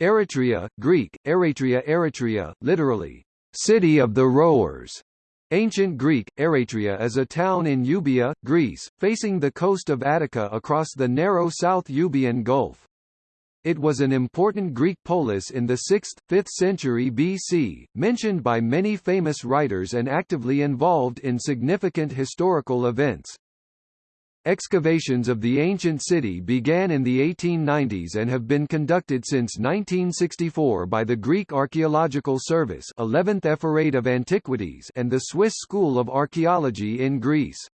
Eretria, Greek, Eretria Eretria, literally, city of the rowers. Ancient Greek, Eretria is a town in Euboea, Greece, facing the coast of Attica across the narrow South Euboean Gulf. It was an important Greek polis in the 6th, 5th century BC, mentioned by many famous writers and actively involved in significant historical events. Excavations of the ancient city began in the 1890s and have been conducted since 1964 by the Greek Archaeological Service 11th Ephorate of Antiquities and the Swiss School of Archaeology in Greece.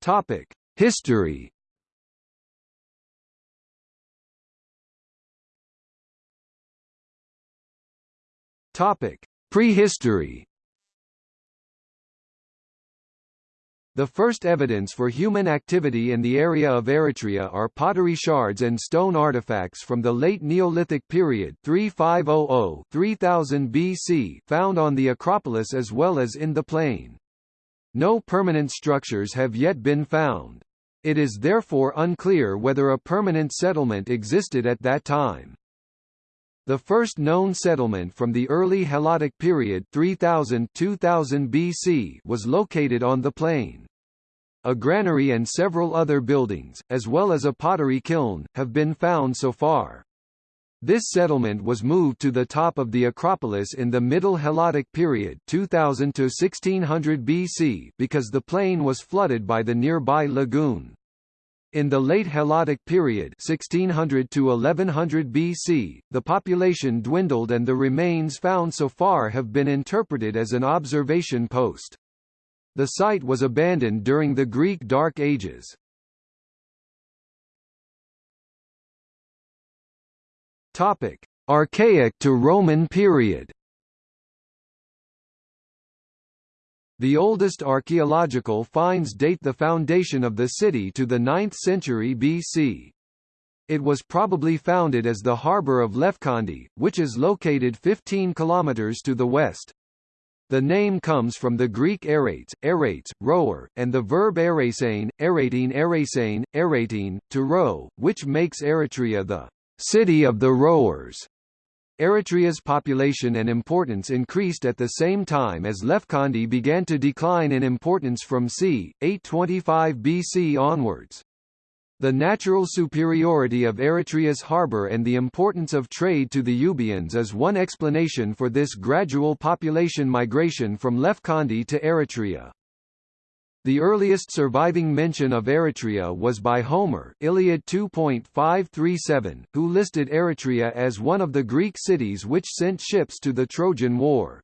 Topic: History. Topic: Prehistory. The first evidence for human activity in the area of Eretria are pottery shards and stone artifacts from the late Neolithic period 3500-3000 BC found on the Acropolis as well as in the plain. No permanent structures have yet been found. It is therefore unclear whether a permanent settlement existed at that time. The first known settlement from the early Helladic period 3000-2000 BC was located on the plain. A granary and several other buildings, as well as a pottery kiln, have been found so far. This settlement was moved to the top of the Acropolis in the Middle Helladic period 2000 to 1600 BC because the plain was flooded by the nearby lagoon. In the late Helladic period 1600 to 1100 BC, the population dwindled and the remains found so far have been interpreted as an observation post. The site was abandoned during the Greek Dark Ages. Topic: Archaic to Roman period. The oldest archaeological finds date the foundation of the city to the 9th century BC. It was probably founded as the harbour of Lefkandi, which is located 15 kilometers to the west. The name comes from the Greek erates, erates, rower, and the verb erasein, erating erasein, erating, to row, which makes Eretria the city of the rowers. Eretria's population and importance increased at the same time as Lefkandi began to decline in importance from c. 825 BC onwards. The natural superiority of Eretria's harbour and the importance of trade to the Euboeans is one explanation for this gradual population migration from Lefkandi to Eretria. The earliest surviving mention of Eretria was by Homer Iliad 2.537, who listed Eretria as one of the Greek cities which sent ships to the Trojan War.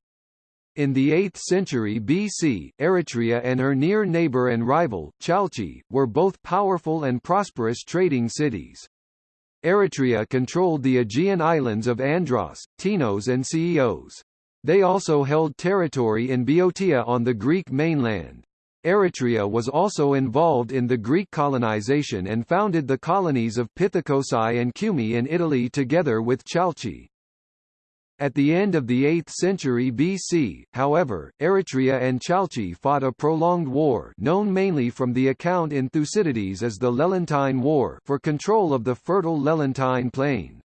In the 8th century BC, Eretria and her near neighbor and rival, Chalchi, were both powerful and prosperous trading cities. Eretria controlled the Aegean islands of Andros, Tinos and Chios. They also held territory in Boeotia on the Greek mainland. Eretria was also involved in the Greek colonization and founded the colonies of Pithecusae and Cumae in Italy together with Chalchi. At the end of the 8th century BC, however, Eretria and Chalchi fought a prolonged war known mainly from the account in Thucydides as the Lelantine War for control of the fertile Lelantine plain.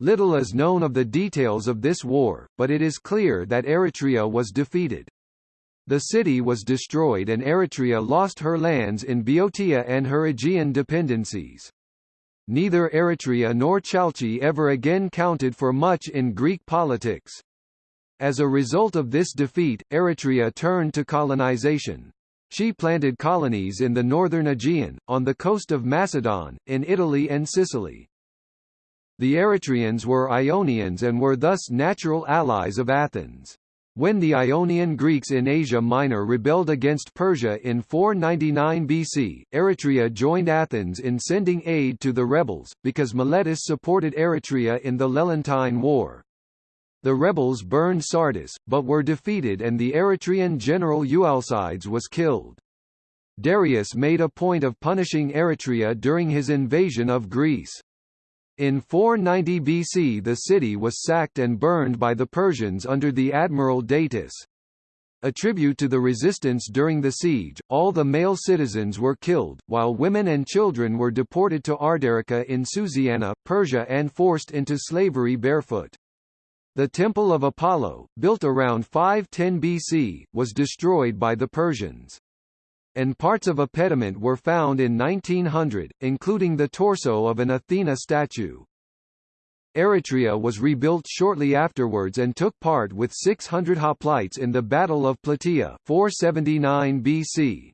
Little is known of the details of this war, but it is clear that Eretria was defeated. The city was destroyed and Eretria lost her lands in Boeotia and her Aegean dependencies. Neither Eretria nor Chalchi ever again counted for much in Greek politics. As a result of this defeat, Eretria turned to colonization. She planted colonies in the northern Aegean, on the coast of Macedon, in Italy and Sicily. The Eretrians were Ionians and were thus natural allies of Athens. When the Ionian Greeks in Asia Minor rebelled against Persia in 499 BC, Eretria joined Athens in sending aid to the rebels, because Miletus supported Eretria in the Lelantine War. The rebels burned Sardis, but were defeated and the Eretrian general Eualcides was killed. Darius made a point of punishing Eretria during his invasion of Greece. In 490 BC the city was sacked and burned by the Persians under the admiral Datis. A tribute to the resistance during the siege, all the male citizens were killed, while women and children were deported to Ardericca in Susiana, Persia and forced into slavery barefoot. The Temple of Apollo, built around 510 BC, was destroyed by the Persians. And parts of a pediment were found in 1900, including the torso of an Athena statue. Eretria was rebuilt shortly afterwards and took part with 600 hoplites in the Battle of Plataea 479 BC.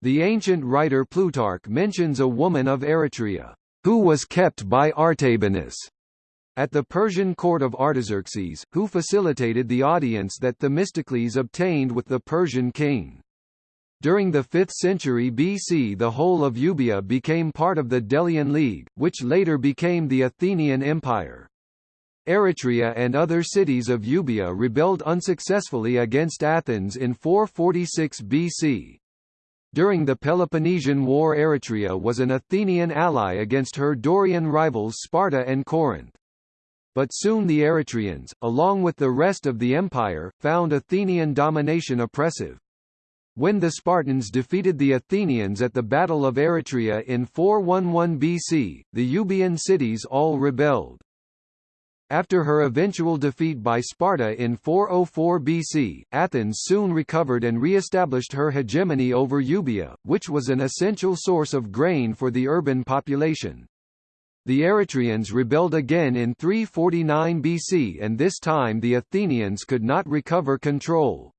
The ancient writer Plutarch mentions a woman of Eretria, who was kept by Artabanus at the Persian court of Artaxerxes, who facilitated the audience that Themistocles obtained with the Persian king. During the 5th century BC the whole of Euboea became part of the Delian League, which later became the Athenian Empire. Eretria and other cities of Euboea rebelled unsuccessfully against Athens in 446 BC. During the Peloponnesian War Eretria was an Athenian ally against her Dorian rivals Sparta and Corinth. But soon the Eretrians, along with the rest of the empire, found Athenian domination oppressive. When the Spartans defeated the Athenians at the Battle of Eretria in 411 BC, the Euboean cities all rebelled. After her eventual defeat by Sparta in 404 BC, Athens soon recovered and re-established her hegemony over Euboea, which was an essential source of grain for the urban population. The Eretrians rebelled again in 349 BC and this time the Athenians could not recover control.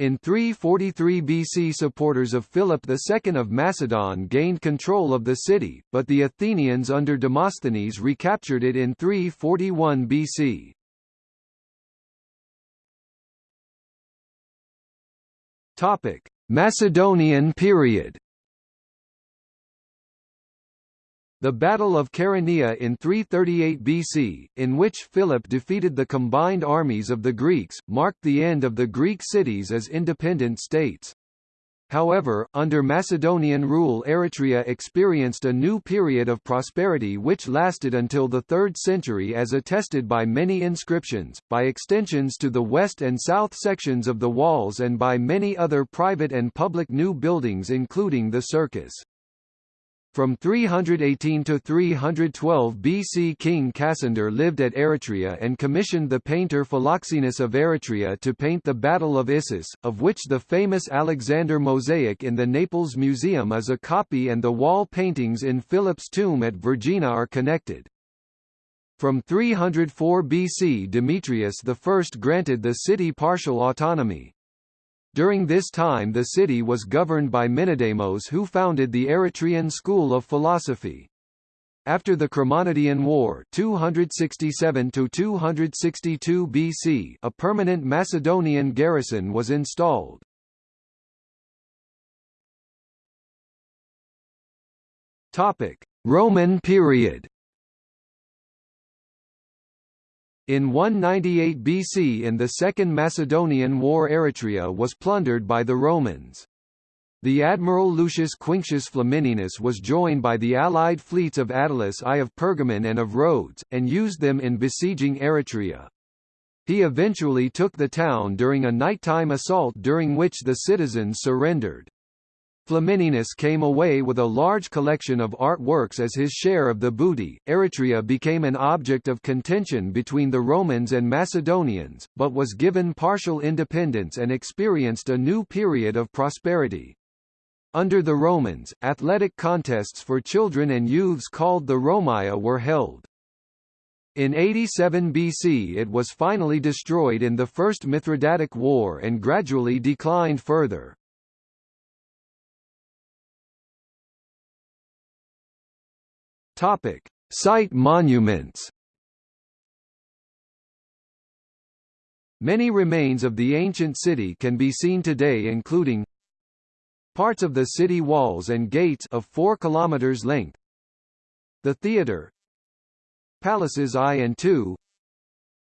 In 343 BC supporters of Philip II of Macedon gained control of the city, but the Athenians under Demosthenes recaptured it in 341 BC. Macedonian period The Battle of Chaeronea in 338 BC, in which Philip defeated the combined armies of the Greeks, marked the end of the Greek cities as independent states. However, under Macedonian rule Eretria experienced a new period of prosperity which lasted until the 3rd century as attested by many inscriptions, by extensions to the west and south sections of the walls and by many other private and public new buildings including the circus. From 318 to 312 BC King Cassander lived at Eretria and commissioned the painter Philoxenus of Eretria to paint the Battle of Issus, of which the famous Alexander mosaic in the Naples Museum is a copy and the wall paintings in Philip's tomb at Vergina are connected. From 304 BC Demetrius I granted the city partial autonomy. During this time the city was governed by Menedemos who founded the Eretrian school of philosophy. After the Chremonidean War 267 262 BC a permanent Macedonian garrison was installed. Roman period In 198 BC in the Second Macedonian War Eretria was plundered by the Romans. The admiral Lucius Quinctius Flamininus was joined by the allied fleets of Attalus I of Pergamon and of Rhodes, and used them in besieging Eretria. He eventually took the town during a nighttime assault during which the citizens surrendered. Flamininus came away with a large collection of art works as his share of the booty. Eretria became an object of contention between the Romans and Macedonians, but was given partial independence and experienced a new period of prosperity. Under the Romans, athletic contests for children and youths called the Romia were held. In 87 BC it was finally destroyed in the First Mithridatic War and gradually declined further. Topic: Site monuments. Many remains of the ancient city can be seen today including parts of the city walls and gates of 4 km length, the theatre, palaces I and II,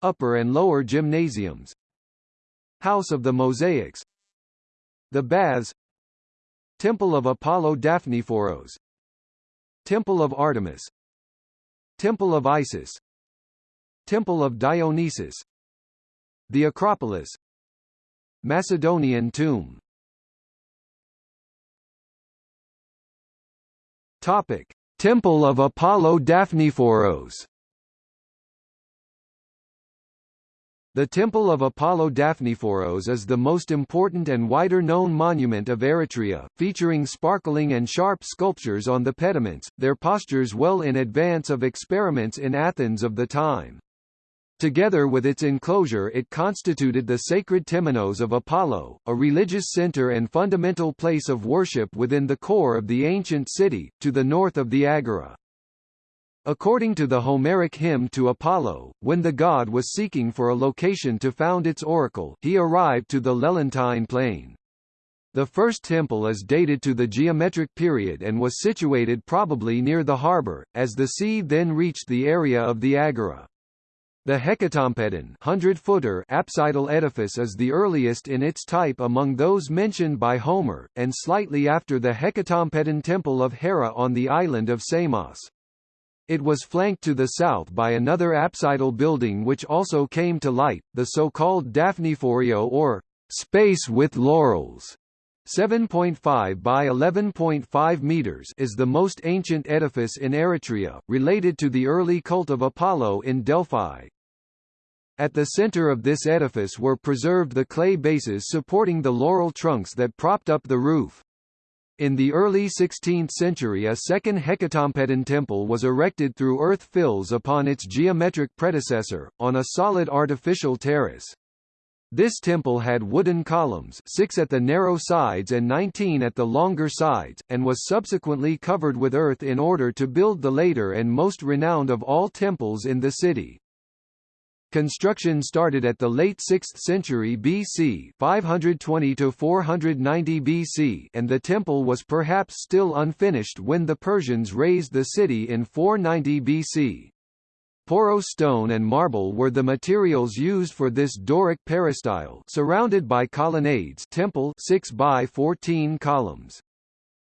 upper and lower gymnasiums, House of the Mosaics, the Baths, Temple of Apollo Daphnephoros, Temple of Artemis. Temple of Isis. Temple of Dionysus. The Acropolis. Macedonian tomb. Topic: Temple of Apollo Daphnephoros. The Temple of Apollo Daphnephoros is the most important and wider-known monument of Eretria, featuring sparkling and sharp sculptures on the pediments, their postures well in advance of experiments in Athens of the time. Together with its enclosure it constituted the sacred temenos of Apollo, a religious center and fundamental place of worship within the core of the ancient city, to the north of the Agora. According to the Homeric hymn to Apollo, when the god was seeking for a location to found its oracle, he arrived to the Lelantine plain. The first temple is dated to the geometric period and was situated probably near the harbour, as the sea then reached the area of the Agora. The Hecatompedon 100-footer apsidal edifice is the earliest in its type among those mentioned by Homer, and slightly after the Hecatompedon temple of Hera on the island of Samos. It was flanked to the south by another apsidal building which also came to light, the so-called Daphnephorio or space with laurels. 7.5 by 11.5 meters is the most ancient edifice in Eretria, related to the early cult of Apollo in Delphi. At the center of this edifice were preserved the clay bases supporting the laurel trunks that propped up the roof. In the early 16th century a second Hecatompedon temple was erected through earth fills upon its geometric predecessor, on a solid artificial terrace. This temple had wooden columns six at the narrow sides and 19 at the longer sides, and was subsequently covered with earth in order to build the later and most renowned of all temples in the city. Construction started at the late 6th century BC 520 to 490 BC and the temple was perhaps still unfinished when the Persians razed the city in 490 BC. Poro stone and marble were the materials used for this Doric peristyle surrounded by colonnades temple 6 by 14 columns.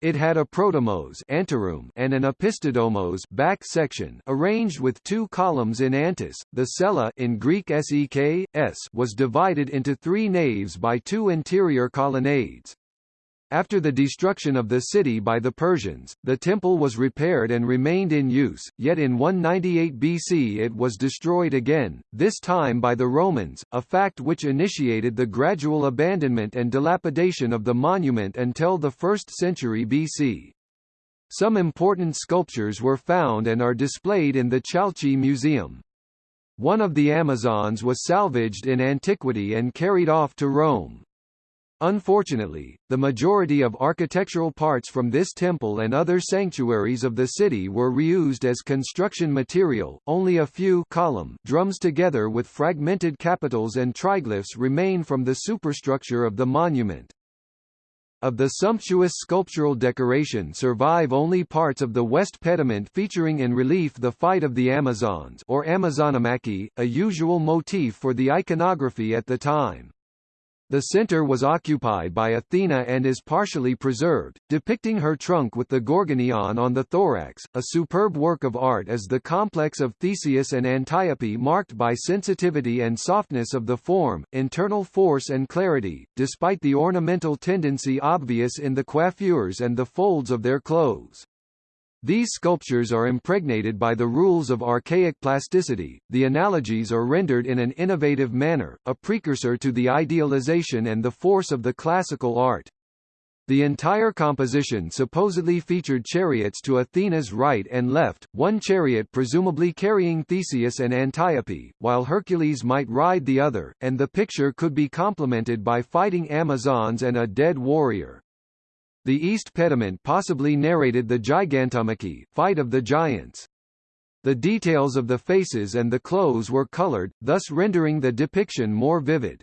It had a protomos anteroom and an opisthodomos back section arranged with two columns in antis. The cella in Greek sek, was divided into three naves by two interior colonnades. After the destruction of the city by the Persians, the temple was repaired and remained in use, yet in 198 BC it was destroyed again, this time by the Romans, a fact which initiated the gradual abandonment and dilapidation of the monument until the 1st century BC. Some important sculptures were found and are displayed in the Chalchi Museum. One of the Amazons was salvaged in antiquity and carried off to Rome. Unfortunately, the majority of architectural parts from this temple and other sanctuaries of the city were reused as construction material, only a few column drums together with fragmented capitals and triglyphs remain from the superstructure of the monument. Of the sumptuous sculptural decoration survive only parts of the west pediment featuring in relief the fight of the Amazons or Amazonomachy, a usual motif for the iconography at the time. The center was occupied by Athena and is partially preserved, depicting her trunk with the Gorgonion on the thorax. A superb work of art is the complex of Theseus and Antiope marked by sensitivity and softness of the form, internal force and clarity, despite the ornamental tendency obvious in the coiffures and the folds of their clothes. These sculptures are impregnated by the rules of archaic plasticity, the analogies are rendered in an innovative manner, a precursor to the idealization and the force of the classical art. The entire composition supposedly featured chariots to Athena's right and left, one chariot presumably carrying Theseus and Antiope, while Hercules might ride the other, and the picture could be complemented by fighting Amazons and a dead warrior. The East Pediment possibly narrated the Gigantomachy fight of the giants. The details of the faces and the clothes were colored, thus rendering the depiction more vivid.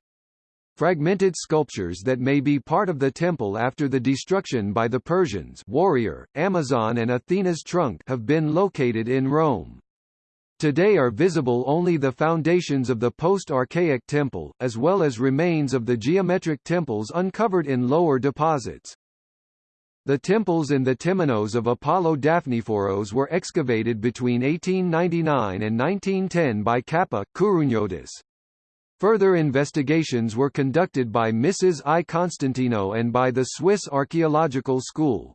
Fragmented sculptures that may be part of the temple after the destruction by the Persians warrior, Amazon and Athena's trunk have been located in Rome. Today are visible only the foundations of the post-archaic temple, as well as remains of the geometric temples uncovered in lower deposits. The temples in the Temenos of Apollo Daphnephoros were excavated between 1899 and 1910 by Kappa Kourouniotis. Further investigations were conducted by Mrs. I. Constantino and by the Swiss Archaeological School.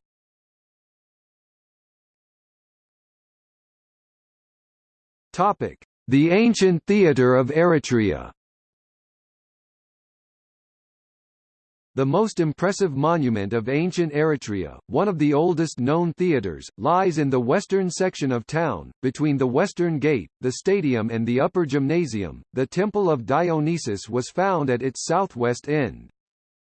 The ancient theatre of Eretria The most impressive monument of ancient Eretria, one of the oldest known theatres, lies in the western section of town, between the Western Gate, the stadium and the Upper Gymnasium. The Temple of Dionysus was found at its southwest end.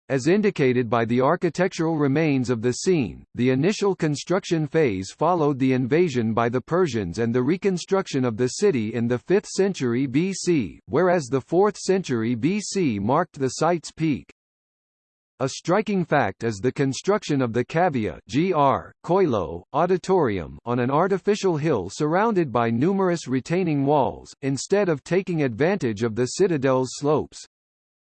As indicated by the architectural remains of the scene, the initial construction phase followed the invasion by the Persians and the reconstruction of the city in the 5th century BC, whereas the 4th century BC marked the site's peak. A striking fact is the construction of the cavea GR, Koilo, auditorium on an artificial hill surrounded by numerous retaining walls, instead of taking advantage of the citadel's slopes.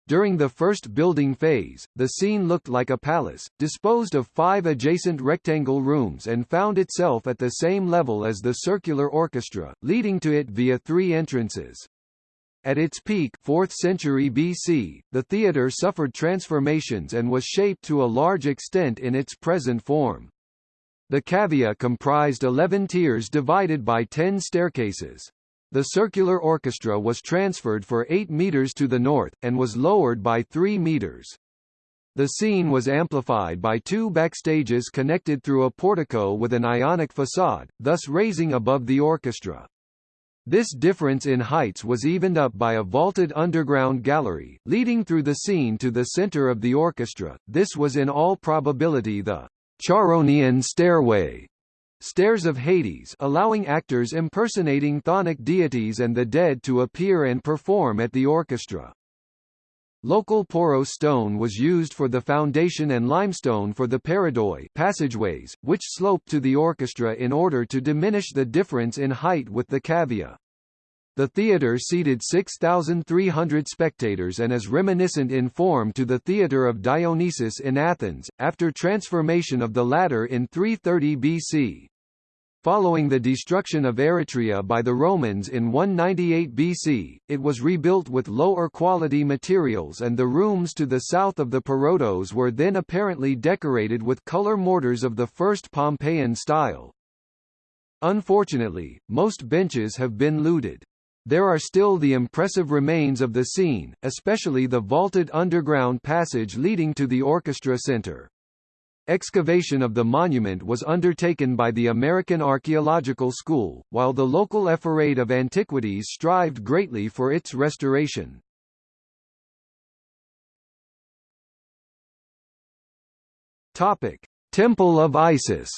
During the first building phase, the scene looked like a palace, disposed of five adjacent rectangle rooms and found itself at the same level as the circular orchestra, leading to it via three entrances. At its peak 4th century BC, the theatre suffered transformations and was shaped to a large extent in its present form. The cavea comprised 11 tiers divided by 10 staircases. The circular orchestra was transferred for 8 meters to the north, and was lowered by 3 meters. The scene was amplified by two backstages connected through a portico with an ionic facade, thus raising above the orchestra. This difference in heights was evened up by a vaulted underground gallery, leading through the scene to the center of the orchestra. This was in all probability the Charonian stairway, stairs of Hades allowing actors impersonating chthonic deities and the dead to appear and perform at the orchestra. Local poros stone was used for the foundation and limestone for the peridoi passageways, which sloped to the orchestra in order to diminish the difference in height with the cavea. The theatre seated 6,300 spectators and is reminiscent in form to the theatre of Dionysus in Athens, after transformation of the latter in 330 BC. Following the destruction of Eretria by the Romans in 198 BC, it was rebuilt with lower quality materials and the rooms to the south of the Parotos were then apparently decorated with color mortars of the first Pompeian style. Unfortunately, most benches have been looted. There are still the impressive remains of the scene, especially the vaulted underground passage leading to the orchestra center. Excavation of the monument was undertaken by the American Archaeological School, while the local Ephorate of Antiquities strived greatly for its restoration. Topic: Temple of Isis.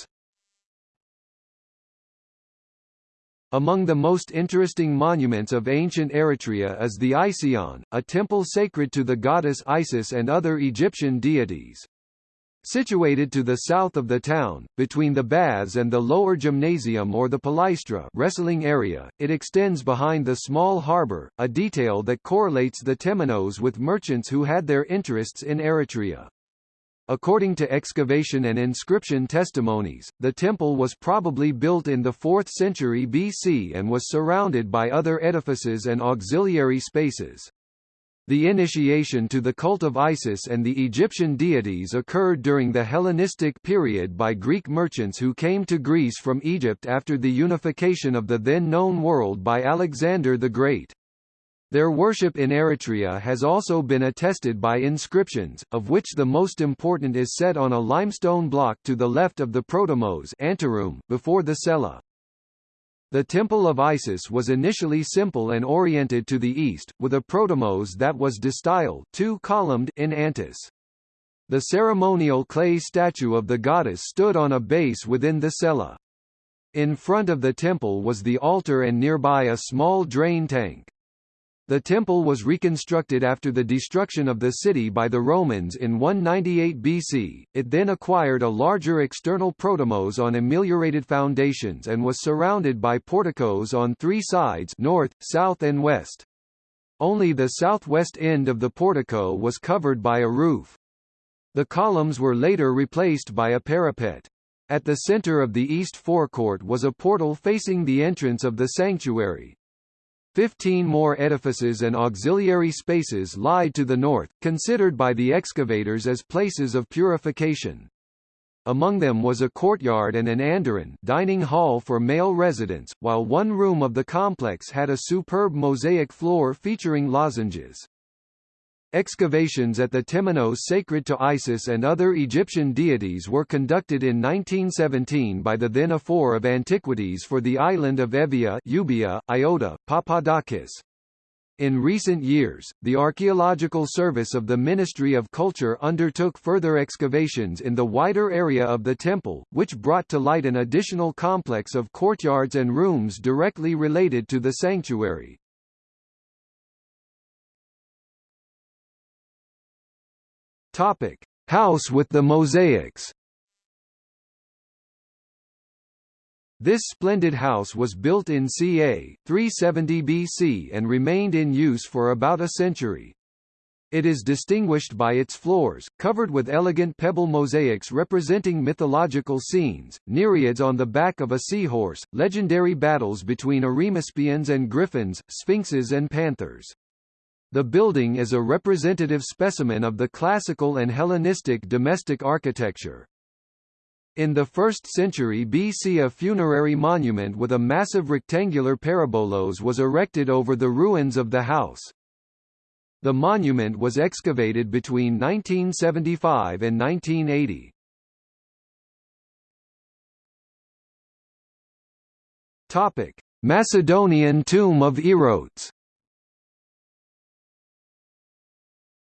Among the most interesting monuments of ancient Eretria is the Ision, a temple sacred to the goddess Isis and other Egyptian deities. Situated to the south of the town, between the baths and the lower gymnasium or the palaestra wrestling area, it extends behind the small harbour, a detail that correlates the Temenos with merchants who had their interests in Eretria. According to excavation and inscription testimonies, the temple was probably built in the 4th century BC and was surrounded by other edifices and auxiliary spaces. The initiation to the cult of Isis and the Egyptian deities occurred during the Hellenistic period by Greek merchants who came to Greece from Egypt after the unification of the then-known world by Alexander the Great. Their worship in Eretria has also been attested by inscriptions, of which the most important is set on a limestone block to the left of the protomos anteroom, before the cella. The Temple of Isis was initially simple and oriented to the east, with a protomos that was distyle two-columned in antis. The ceremonial clay statue of the goddess stood on a base within the cella. In front of the temple was the altar and nearby a small drain tank. The temple was reconstructed after the destruction of the city by the Romans in 198 BC. It then acquired a larger external protomos on ameliorated foundations and was surrounded by porticos on three sides north, south and west. Only the southwest end of the portico was covered by a roof. The columns were later replaced by a parapet. At the center of the east forecourt was a portal facing the entrance of the sanctuary. Fifteen more edifices and auxiliary spaces lie to the north, considered by the excavators as places of purification. Among them was a courtyard and an andron dining hall for male residents, while one room of the complex had a superb mosaic floor featuring lozenges. Excavations at the Temenos sacred to Isis and other Egyptian deities were conducted in 1917 by the then Ephor of Antiquities for the island of Evia Euboea, Iota, Papadakis. In recent years, the Archaeological Service of the Ministry of Culture undertook further excavations in the wider area of the temple, which brought to light an additional complex of courtyards and rooms directly related to the sanctuary. Topic: House with the mosaics. This splendid house was built in ca. 370 BC and remained in use for about a century. It is distinguished by its floors, covered with elegant pebble mosaics representing mythological scenes, nereids on the back of a seahorse, legendary battles between Arimaspians and griffins, sphinxes and panthers. The building is a representative specimen of the classical and Hellenistic domestic architecture. In the 1st century BC a funerary monument with a massive rectangular parabolos was erected over the ruins of the house. The monument was excavated between 1975 and 1980. Topic: Macedonian tomb of Erotes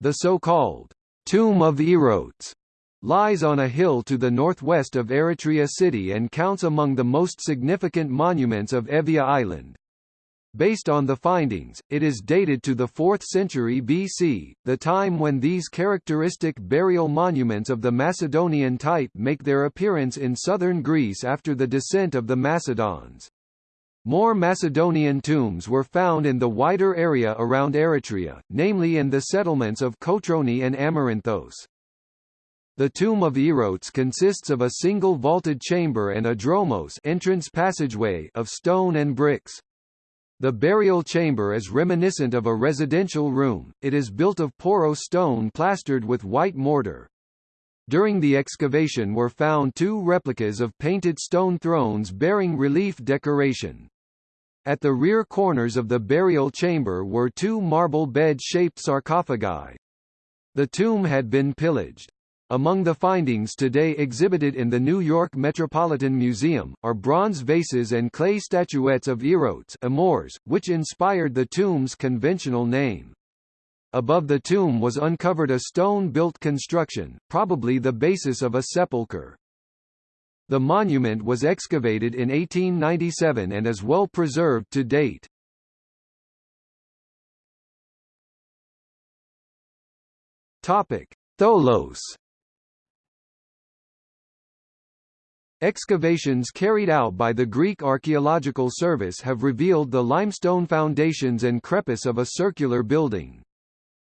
The so-called Tomb of Erotes lies on a hill to the northwest of Eretria city and counts among the most significant monuments of Evia Island. Based on the findings, it is dated to the 4th century BC, the time when these characteristic burial monuments of the Macedonian type make their appearance in southern Greece after the descent of the Macedons. More Macedonian tombs were found in the wider area around Eretria, namely in the settlements of Kotroni and Amaranthos. The tomb of Erotes consists of a single vaulted chamber and a dromos entrance passageway of stone and bricks. The burial chamber is reminiscent of a residential room, it is built of porous stone plastered with white mortar. During the excavation were found two replicas of painted stone thrones bearing relief decoration. At the rear corners of the burial chamber were two marble bed-shaped sarcophagi. The tomb had been pillaged. Among the findings today exhibited in the New York Metropolitan Museum, are bronze vases and clay statuettes of Erotes which inspired the tomb's conventional name. Above the tomb was uncovered a stone-built construction, probably the basis of a sepulchre. The monument was excavated in 1897 and is well preserved to date. Topic: Tholos. Excavations carried out by the Greek Archaeological Service have revealed the limestone foundations and crepice of a circular building.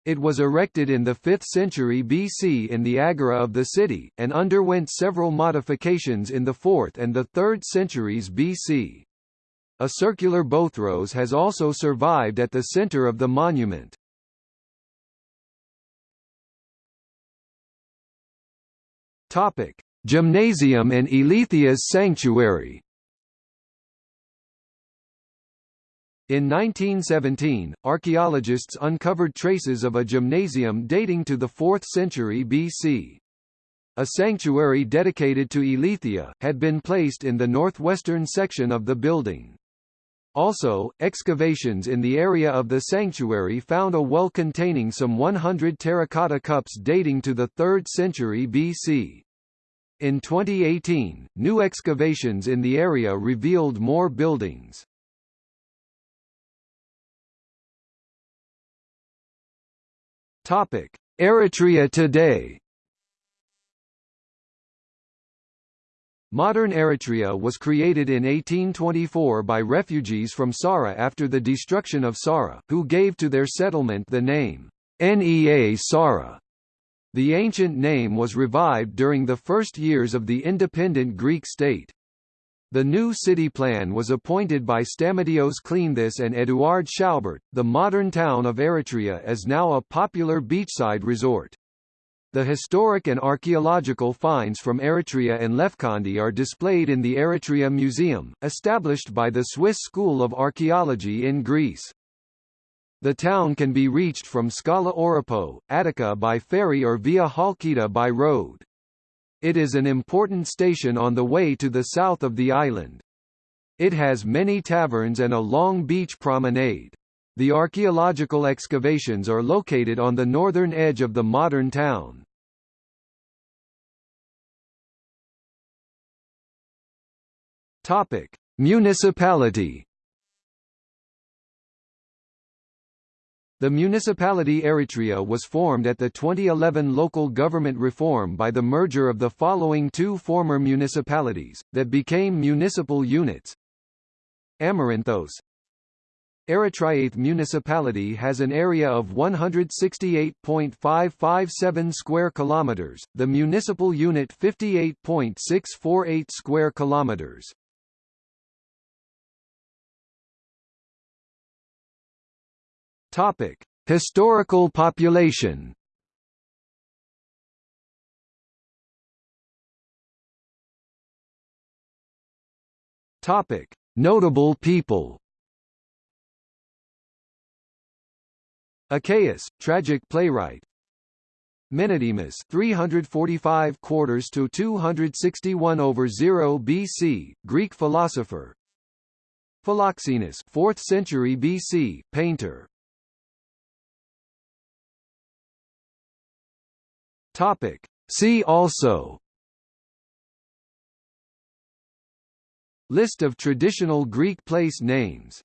It was erected in the 5th century BC in the agora of the city, and underwent several modifications in the 4th and the 3rd centuries BC. A circular bothros has also survived at the center of the monument. Topic: Gymnasium and Elethia's sanctuary. In 1917, archaeologists uncovered traces of a gymnasium dating to the 4th century BC. A sanctuary dedicated to Elethia, had been placed in the northwestern section of the building. Also, excavations in the area of the sanctuary found a well containing some 100 terracotta cups dating to the 3rd century BC. In 2018, new excavations in the area revealed more buildings. Topic: Eretria today. Modern Eretria was created in 1824 by refugees from Psara after the destruction of Psara, who gave to their settlement the name Nea Psara. The ancient name was revived during the first years of the independent Greek state. The new city plan was appointed by Stamatios Kleanthis and Eduard Schaubert. The modern town of Eretria is now a popular beachside resort. The historic and archaeological finds from Eretria and Lefkandi are displayed in the Eretria Museum, established by the Swiss School of Archaeology in Greece. The town can be reached from Skala Oropou, Attica by ferry or via Halkida by road. It is an important station on the way to the south of the island. It has many taverns and a long beach promenade. The archaeological excavations are located on the northern edge of the modern town. Topic: Municipality The municipality Eretria was formed at the 2011 local government reform by the merger of the following two former municipalities, that became municipal units. Amaranthos Eritreath municipality has an area of 168.557 square kilometers, the municipal unit 58.648 square kilometers. Topic: Historical population. Topic: Notable people. Achaeus, tragic playwright. Menedemus 345 quarters to 261 over 0 BC, Greek philosopher. Philoxenus 4th century BC, painter. Topic. See also List of traditional Greek place names